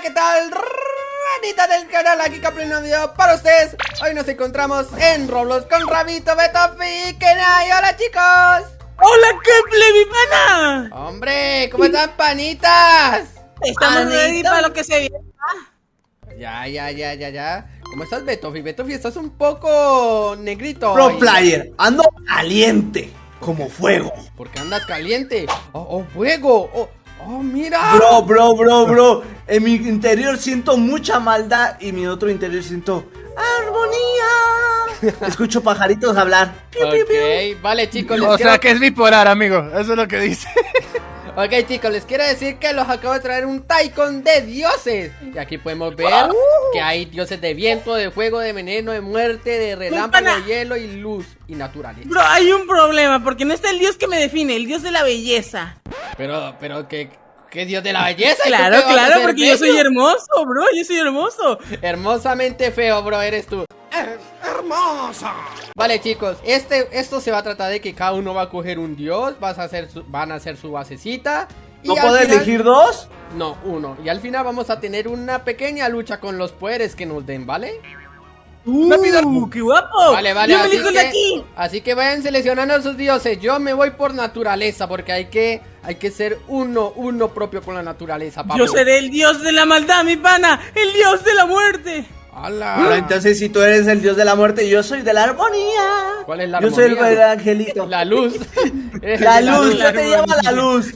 Hola, ¿qué tal? Ranita del canal, aquí Caplin un video para ustedes Hoy nos encontramos en Roblox con Rabito, Betofi Kenai ¡Hola chicos! ¡Hola, Keple, mi pana! ¡Hombre! ¿Cómo están, panitas? Estamos ready para lo que se viene Ya, ya, ya, ya, ya ¿Cómo estás, Betofi? Betofi, estás un poco negrito Pro hoy. player, ando caliente, como fuego ¿Por qué andas caliente? ¡Oh, oh fuego! ¡Oh, oh mira! Bro, bro, bro, bro En mi interior siento mucha maldad Y en mi otro interior siento armonía Escucho pajaritos hablar Piu, piu, piu. Ok, vale chicos, les O quiero... sea que es bipolar, amigo. Eso es lo que dice. Ok chicos, les quiero decir que los acabo de traer un Taikon de dioses Y aquí podemos ver que hay dioses de viento, de fuego, de veneno, de muerte, de relámpago, de hielo y luz y naturaleza Bro, hay un problema, porque no está el dios que me define, el dios de la belleza. Pero, pero, ¿qué, qué dios de la belleza? ¿Y tú Claro, claro, porque yo soy hermoso, bro, yo soy hermoso. Hermosamente feo, bro, eres tú hermosa Vale chicos, este, esto se va a tratar de que cada uno va a coger un dios vas a hacer su- Van a hacer su basecita y ¿No final- elegir dos? No, uno. Y al final vamos a tener una pequeña lucha con los poderes que nos den, ¿vale? Uh, qué guapo. Vale, vale, así que, aquí. así que vayan seleccionando sus dioses. Yo me voy por naturaleza porque hay que, hay que ser uno, uno propio con la naturaleza. Yo seré el dios de la maldad, mi pana, el dios de la muerte. ¡Hala! Pero entonces si tú eres el dios de la muerte Yo soy de la armonía ¿Cuál es la Yo soy el armonía? el angelito La luz. La luz, la yo te luz. llamo la luz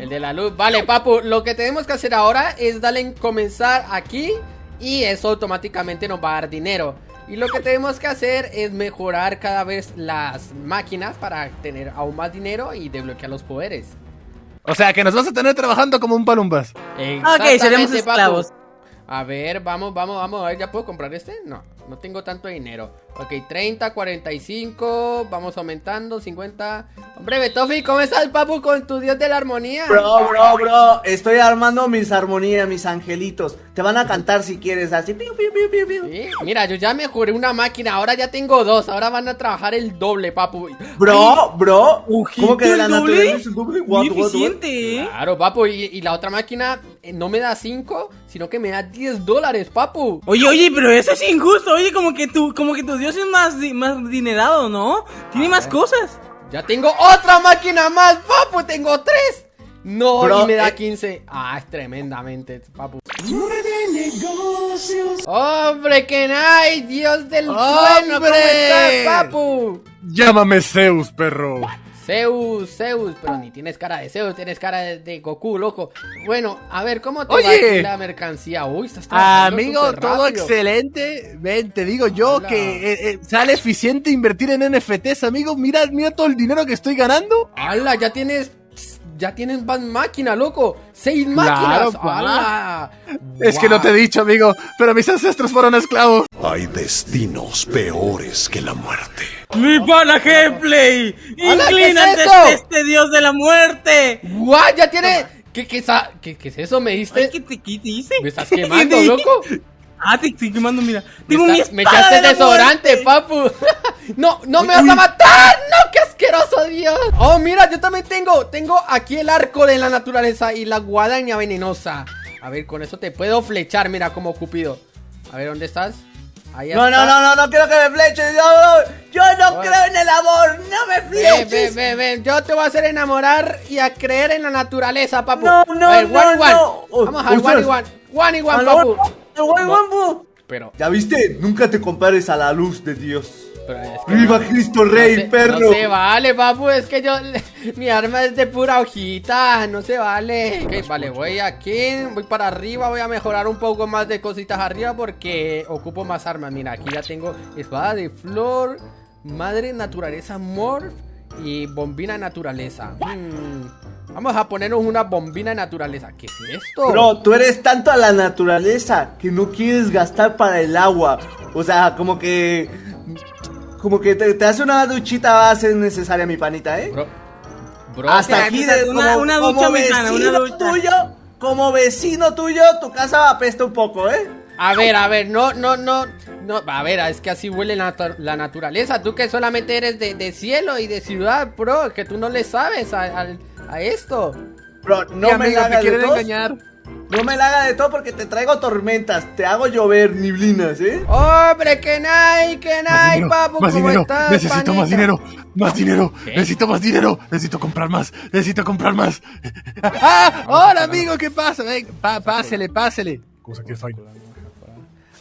El de la luz. Vale, papu, lo que tenemos que hacer ahora es darle en comenzar aquí y eso automáticamente nos va a dar dinero. Y lo que tenemos que hacer es mejorar cada vez las máquinas para tener aún más dinero y desbloquear los poderes. O sea que nos vas a tener trabajando como un palumbas. Ok, seremos Exactamente, papu. A ver, vamos, vamos, vamos. A ver, ¿ya puedo comprar este? No, no tengo tanto dinero. Ok, 30, 45. Vamos aumentando, 50. Hombre, Betofi, ¿cómo estás, papu, con tu dios de la armonía? Bro, bro, bro Estoy armando mis armonías, mis angelitos Te van a cantar si quieres así piu, piu, piu, piu, piu. Sí, Mira, yo ya mejoré una máquina, ahora ya tengo dos, ahora van a trabajar el doble, papu. Bro, bro ¿Cómo que de la ¿el doble? naturaleza es el doble? What, Muy what, what? eficiente, ¿eh? Claro, papu, y, y la otra máquina no me da 5, sino que me da 10 dólares, papu. Oye, oye, pero eso es injusto. Oye, como que tu, como que tu dios es más, más dinerado, ¿no? Tiene más cosas. Ya tengo otra máquina más, papu, tengo 3. No, Bro, y me da eh. 15. Ah, es tremendamente, papu. Hombre, que hay, Dios del sueño, ¿cómo ¡Hombre! estás, papu? Llámame Zeus, perro. Zeus, Zeus, pero ni tienes cara de Zeus, tienes cara de, de Goku, loco. Bueno, a ver, ¿cómo te Oye. va la mercancía? Uy, estás Amigo, todo rápido. excelente. Ven, te digo yo Hola. que eh, eh, sale eficiente invertir en NFTs, amigo. Mira, mira todo el dinero que estoy ganando. ¡Hala! Ya tienes. Ya tienes más máquina, loco. ¡Seis Claro, máquinas! ¡Hala! Es que no te he dicho, amigo, pero mis ancestros fueron esclavos. Hay destinos peores que la muerte. Mi pana Gameplay. ¡Hala, qué Inclínate es este dios de la muerte. ¡Guau! Ya tiene. ¿Qué, qué, qué- qué es eso? ¿Me diste? Ay, ¿qué te qué te hice? ¿Me estás quemando, loco? Ah, te estoy quemando, mira. Me, mi echaste de desodorante, papu. no, no me vas a matar. No, qué asqueroso, Dios. Oh, mira, yo también tengo. Tengo aquí el arco de la naturaleza y la guadaña venenosa. A ver, con eso te puedo flechar, mira, como Cupido. A ver, ¿dónde estás? Ahí No, no, está. no, no, no quiero que me fleches Yo, no- yo no creo en el amor No me Ven, ven, fleches ven, ven. Yo te voy a hacer enamorar y a creer en la naturaleza, papu. No, no, a ver, no, one y one. no. Vamos al one one. One one, papu. Pero, Ya viste, nunca te compares a la luz de Dios pero es que Viva no- Cristo no Rey, se- perro No se vale, papu. Es que yo. Mi arma es de pura hojita. No se vale. Ok, vale, voy aquí. Voy para arriba. Voy a mejorar un poco más de cositas arriba porque ocupo más armas. Mira, aquí ya tengo espada de flor, madre naturaleza morph y bombina naturaleza. Hmm, Vamos a ponernos una bombina naturaleza. ¿Qué es esto? Bro, tú eres tanto a la naturaleza que no quieres gastar para el agua. O sea, como que. Como que te, te hace una duchita ser necesaria, mi panita, ¿eh? Bro, bro, Hasta aquí de una- como, una como ducha mexicana, una ducha. tuyo, como vecino tuyo, tu casa apesta un poco, ¿eh? A ver, a ver, no, no, no, no, a ver, es que así huele la, natu- la naturaleza. Tú que solamente eres de, de cielo y de ciudad, bro, que tú no le sabes al- a esto. Bro, no ¿Qué, me amigo, hagas quieren de tos. engañar. No me la haga de todo porque te traigo tormentas. Te hago llover niblinas, ¿eh? Hombre, que nay, que nay, papu, más ¿cómo dinero, estás, necesito más dinero, más dinero, ¿Qué? necesito más dinero, necesito comprar más, necesito comprar más. ¡Ah! ¡Hola, amigo! ¿Qué pasa? Ven, pa- pásele, pásele. Cosa que fine.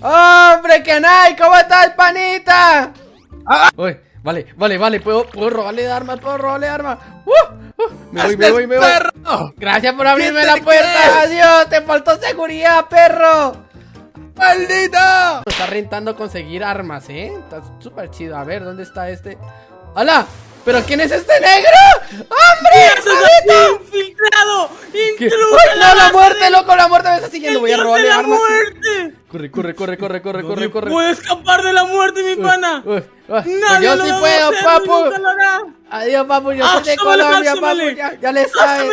¡Hombre, que nay! ¿Cómo estás, panita? Ah. Uy, vale, vale, vale, puedo, puedo robarle armas, puedo robarle armas. ¡Uh! ¡Uh! Me voy, me voy, me voy. perro! Gracias por abrirme ¿Quién la puerta. crees? Adiós, te faltó seguridad, perro. ¡Maldito! Me está rentando conseguir armas, ¿eh? Está súper chido. A ver, ¿dónde está este? ¡Hala! ¿Pero quién es este negro? ¡Hombre! ¡Eso es infiltrado! ¡Intruso ¡Ay, en no, la muerte, loco! ¡La muerte me está siguiendo! Voy a robarle la armas. muerte! Corre, corre, corre, corre, corre, corre, corre. puede escapar de la muerte, mi pana! Nadie yo sí puedo, papu. Adiós, papu. Yo soy de ¡Hácemele, Colombia, papu. Ya, ya le sabes.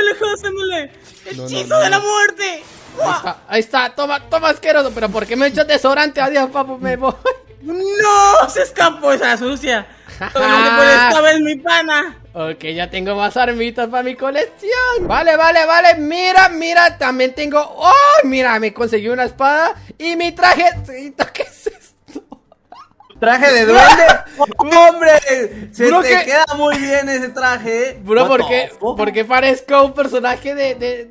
¡Hechizo de la muerte! Ahí está, ahí está. Toma, toma, asqueroso. Pero ¿por qué me echas desodorante? Adiós, papu. Me voy. ¡No! ¡Se escapó esa sucia! Solamente por esta vez, mi pana. Ok, ya tengo más armitas para mi colección. Vale, vale, vale. Mira, mira, también tengo. ¡Oh! Mira, me conseguí una espada y mi traje. ¿Qué es esto? Traje de duende. ¡Hombre! Se Bro, te queda muy bien ese traje. ¿eh? Bro, ¿por qué, fuck? ¿por qué parezco un personaje de, de,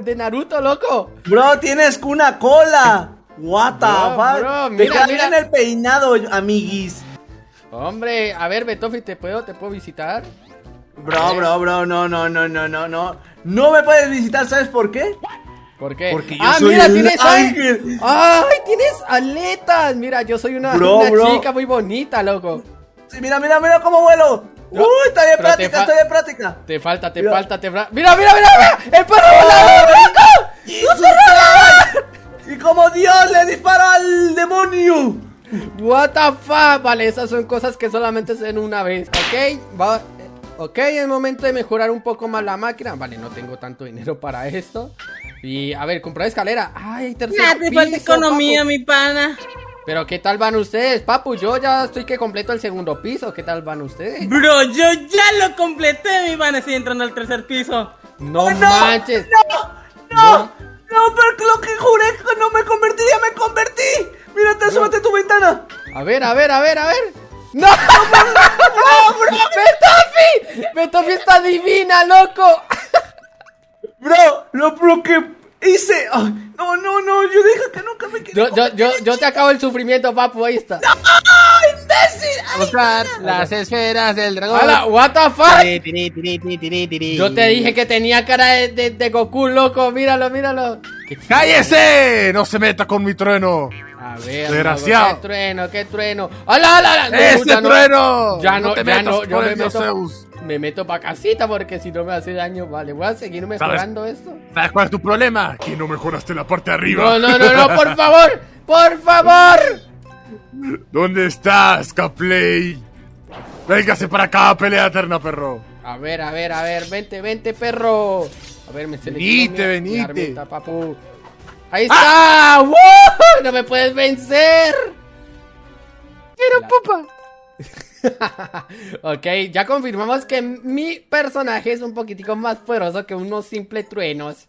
de, Naruto, loco? Bro, tienes una cola. What the Bro, fuck? bro, Te mira, mira. bien el peinado, amiguis. Hombre, a ver, Betofi, ¿te puedo, ¿te puedo visitar? Bro, bro, bro, no, no, no, no, no, no. No me puedes visitar, ¿sabes por qué? ¿Por qué? Porque yo ah, soy mira, el tienes ángel. ¡Ay, tienes aletas! Mira, yo soy una, Bro, una bro. chica muy bonita, loco. Sí, mira, mira, mira cómo vuelo. No, Uy, está te práctica, estoy de práctica. Te falta, te Mira. falta, te falta. ¡Mira, mira, mira! mira! ¡El perro volador, loco! Y como Dios le disparó al demonio. What the fuck? Vale, esas son cosas que solamente se ven una vez, ¿ok? Va, eh, ok, es momento de mejorar un poco más la máquina. Vale, no tengo tanto dinero para esto. Y, a ver, comprar escalera. Ay, tercer Ya te falta piso, economía, papu. mi pana. Pero, ¿qué tal van ustedes, papu? Yo ya estoy que completo el segundo piso. ¿Qué tal van ustedes? Bro, yo ya lo completé, mi pana. Estoy entrando al tercer piso. No, no, manches. No, no, pero lo que juré que no me convertiría, me convertí. Mírate, súbete a tu ventana. A ver, a ver, a ver, a ver. ¡No! ¡No, bro! ¡Betofi! ¡Betofi está divina, loco! Bro, lo bro que hice. Ay, no, no, no, yo dije que nunca me quería. Yo, yo, yo, yo te acabo el sufrimiento, papu, ahí está. Buscar las esferas del dragón. ¡Hala! ¿What the fuck? Tiri, tiri, tiri, tiri, tiri, tiri. Yo te dije que tenía cara de, de, de Goku, loco. Míralo, míralo. ¡Cállese! No se meta con mi trueno. A ver, Desgraciado. loco, qué trueno, qué trueno. ¡Hala, hala, hala! No, ¡Ese ya no- trueno! Ya no, te ya metas no, yo con me el dios meto, Zeus. Me meto pa' casita porque si no me hace daño. Vale, voy a seguir mejorando esto. ¿Sabes cuál es tu problema? Que no mejoraste la parte de arriba. No, no, no, no, por favor, por favor. ¿Dónde estás, Capley? Véngase para acá, pelea eterna, perro. A ver, a ver, a ver, vente, vente, perro. A ver, me Venite, mi venite. armita, papu. Ahí está. ¡Woo! No me puedes vencer. Quiero pupa. ok, ya confirmamos que mi personaje es un poquitico más poderoso que unos simples truenos.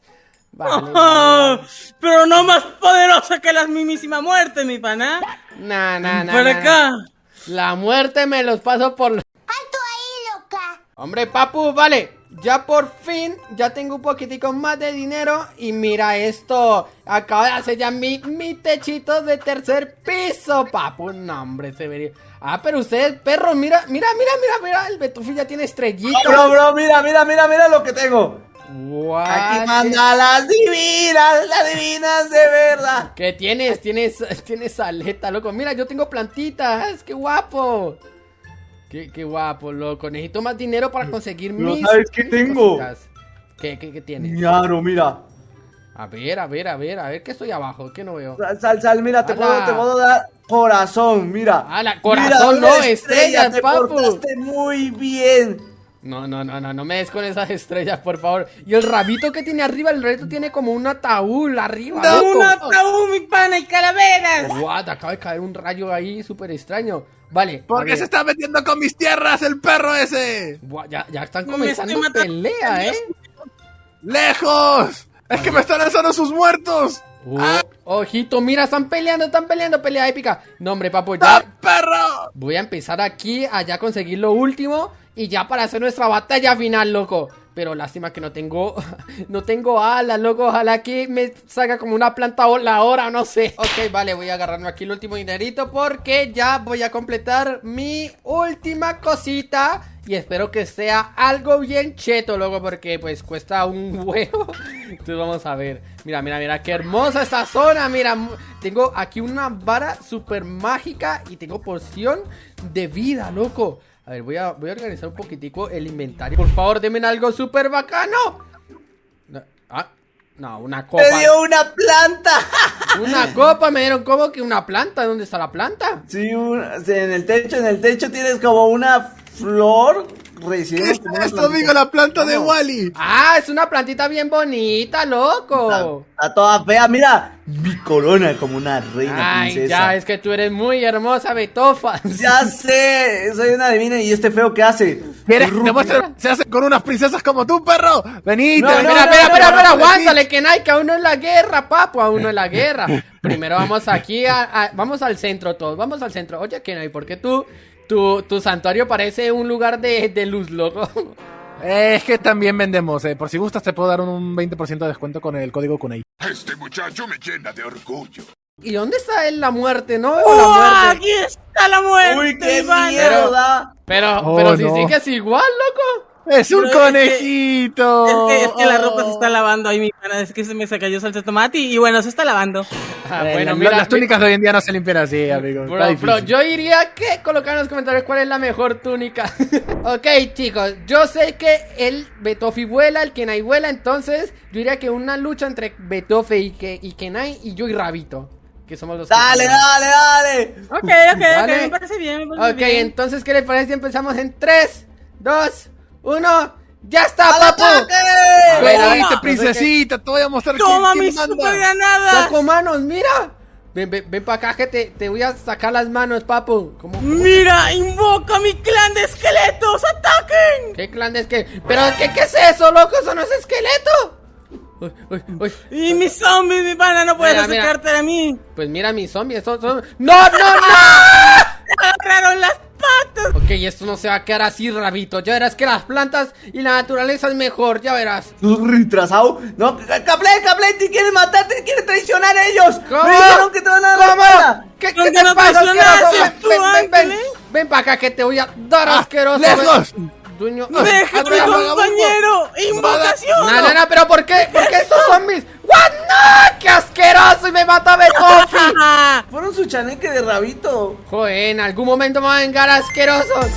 Vale. Oh, pero no más poderosa que la mismísima muerte, mi pana. Nah, nah, nah, Por nah, acá. nah. La muerte me los paso por... ¡Alto ahí, loca! Hombre, papu, vale. Ya por fin, ya tengo un poquitico más de dinero. Y mira esto. Acabo de hacer ya mi, mi techito de tercer piso, papu. No, hombre, se vería. Ah, pero ustedes, perros, mira, mira, mira, mira, mira. El Betufi ya tiene estrellitas. Bro, bro, mira, mira, mira, mira lo que tengo. What? Aquí manda las divinas, las divinas de verdad. ¿Qué tienes? Tienes, tienes aleta, loco. Mira, yo tengo plantitas. ¡Qué guapo! Qué, qué guapo, loco. Necesito más dinero para conseguir mis. ¿sabes qué tengo? ¿Qué, qué, qué tienes? Claro, mira. A ver, a ver, a ver, a ver, ¿qué estoy abajo? ¿Qué no veo? Sal, sal, sal, mira, te puedo, te puedo dar corazón, mira. Ala, corazón, Mira, no, una estrellas, te papu. portaste muy bien. No, no, no, no, no me des con esas estrellas, por favor. Y el rabito que tiene arriba, el rabito tiene como un ataúd arriba. ¡Da loco. un ataúd, mi pana, y calaveras! What, acaba de caer un rayo ahí súper extraño. Vale. ¿Por qué se está metiendo con mis tierras el perro ese? Ya, ya están Me comenzando pelea, ¿eh? ¡Lejos! ¡Es que me están lanzando sus muertos! Uh, ojito, mira, están peleando, están peleando, pelea épica. No, hombre, papu, ¡Ah, ya perro! voy a empezar aquí, allá a conseguir lo último y ya para hacer nuestra batalla final, loco. Pero lástima que no tengo, no tengo alas, loco. Ojalá que me salga como una planta voladora, no sé. Ok, vale, voy a agarrarme aquí el último dinerito porque ya voy a completar mi última cosita. Y espero que sea algo bien cheto, loco, porque pues cuesta un huevo. Entonces vamos a ver. Mira, mira, mira, qué hermosa esta zona. Mira, tengo aquí una vara súper mágica y tengo porción de vida, loco. A ver, voy a, voy a organizar un poquitico el inventario. Por favor, denme algo súper bacano. No, ah, no, una copa. ¡Te dio una planta! Una copa, me dieron como que una planta. ¿Dónde está la planta? Sí, en el techo, en el techo tienes como una flor recién. ¿Qué es esto, amigo? La planta de Wally. Ah, es una plantita bien bonita, loco. Está toda fea, mira. Mi corona como una reina Ay, princesa. ya, es que tú eres muy hermosa, Betofa. Ya sé, soy una divina y este feo que hace. ¿Quieres se hace con unas princesas como tú, perro? Venite, No, no, Espera, no, no, aguántale, que Nike, aún no es la guerra, papu, aún no es la guerra. Primero vamos aquí, a, a- vamos al centro todos, vamos al centro. Oye, Kenai, ¿por qué tú, tu, tu santuario parece un lugar de, de luz, loco? Es que también vendemos, eh. Por si gustas, te puedo dar un 20% de descuento con el código Kunei. Este muchacho me llena de orgullo. ¿Y dónde está él, la muerte? No veo la ¡Oh, muerte. aquí está la muerte! Uy, qué Iván! miedo da. Pero, Oh, pero si no. sigues igual, loco. ¡Es un Pero es que- conejito! Es que, es que la ropa se Oh. está lavando ahí, mi pana. Es que se me cayó salsa de tomate y, y bueno, se está lavando. Ah, bueno, la- mira, las túnicas de hoy en día no se limpian así, amigo. Bro, bro, yo diría que colocar en los comentarios cuál es la mejor túnica. ok, chicos, yo sé que el Betofi vuela, el Kenai vuela, entonces yo diría que una lucha entre Betofe y, que, y Kenai y yo y Rabito. Que somos los que- Dale, dale, dale. Ok, ok, Vale. ok, me parece bien. Me parece Ok, bien. entonces, ¿qué les parece si empezamos en 3, 2, 1? ¡Ya está, ¡Al papu! ataque! A ver, a ver, princesita, te voy a mostrar ¡Toma quién, mi quién super granada! ¡Saco manos, mira! Ven, ven, ven para acá que te, te voy a sacar las manos, papu. ¿Cómo? ¡Mira! ¡Invoca mi clan de esqueletos! ¡Ataquen! ¿Qué clan es que? ¿Pero qué, qué es eso, loco? ¿Eso no es esqueleto? Uy, uy, uy. Y mis zombies, mi pana, no puedes Mira, mira. acercarte a mí. Pues mira mis zombies, son... ¡No, no, no! ¡Agarraron las patas! ok, esto no se va a quedar así, rabito. Ya verás que las plantas y la naturaleza es mejor, ya verás. ¿Tú retrasado? No, Capley, Capley, te quieren matar, te quieren traicionar a ellos. ¿Cómo? Me dijeron que te van a dar la. ¿Qué, ¿Con qué qué te no pasa, Ven, ven, ven? Ven para acá que te voy a dar Ah, asqueroso. lejos. Dueño. ¡Deja Abre- compañero! ¡Invocación! No, no, no, pero ¿por qué? ¿Por qué estos zombies? ¡What? ¡No! ¡Qué asqueroso! Y me mata Betofi. Fueron su chaneque de rabito. Joder, en algún momento me van a vengar asquerosos.